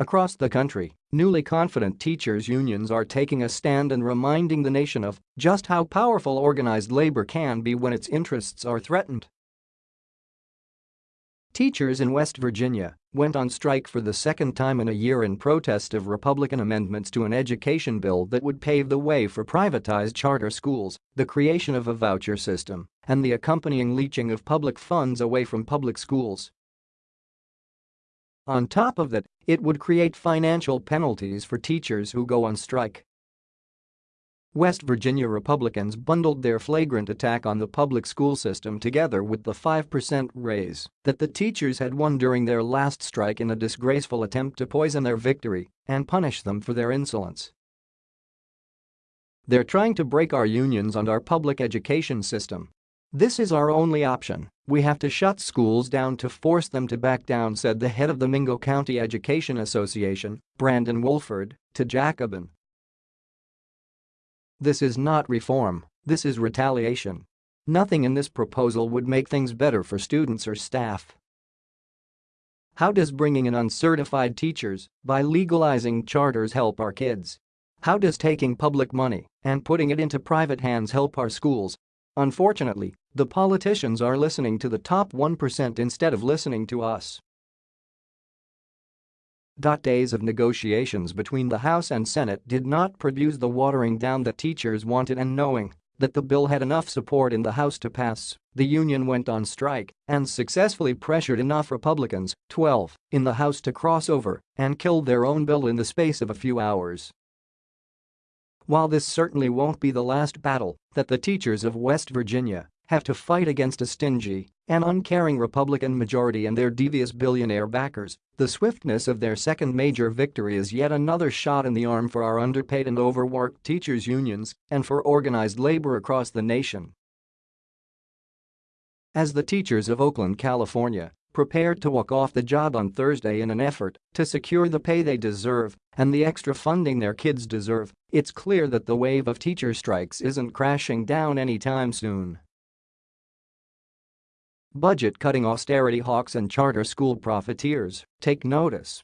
Across the country, newly confident teachers' unions are taking a stand and reminding the nation of just how powerful organized labor can be when its interests are threatened. Teachers in West Virginia went on strike for the second time in a year in protest of Republican amendments to an education bill that would pave the way for privatized charter schools, the creation of a voucher system, and the accompanying leeching of public funds away from public schools. On top of that, it would create financial penalties for teachers who go on strike. West Virginia Republicans bundled their flagrant attack on the public school system together with the 5% raise that the teachers had won during their last strike in a disgraceful attempt to poison their victory and punish them for their insolence. They're trying to break our unions and our public education system, this is our only option, we have to shut schools down to force them to back down said the head of the Mingo County Education Association, Brandon Wolford, to Jacobin. This is not reform, this is retaliation. Nothing in this proposal would make things better for students or staff. How does bringing in uncertified teachers by legalizing charters help our kids? How does taking public money and putting it into private hands help our schools Unfortunately, the politicians are listening to the top 1% instead of listening to us. Days of negotiations between the House and Senate did not produce the watering down that teachers wanted and knowing that the bill had enough support in the House to pass, the union went on strike and successfully pressured enough Republicans, 12, in the House to cross over and kill their own bill in the space of a few hours. While this certainly won't be the last battle that the teachers of West Virginia have to fight against a stingy and uncaring Republican majority and their devious billionaire backers, the swiftness of their second major victory is yet another shot in the arm for our underpaid and overworked teachers' unions and for organized labor across the nation. As the teachers of Oakland, California prepared to walk off the job on Thursday in an effort to secure the pay they deserve and the extra funding their kids deserve, it's clear that the wave of teacher strikes isn't crashing down anytime soon. Budget-cutting austerity hawks and charter school profiteers. Take notice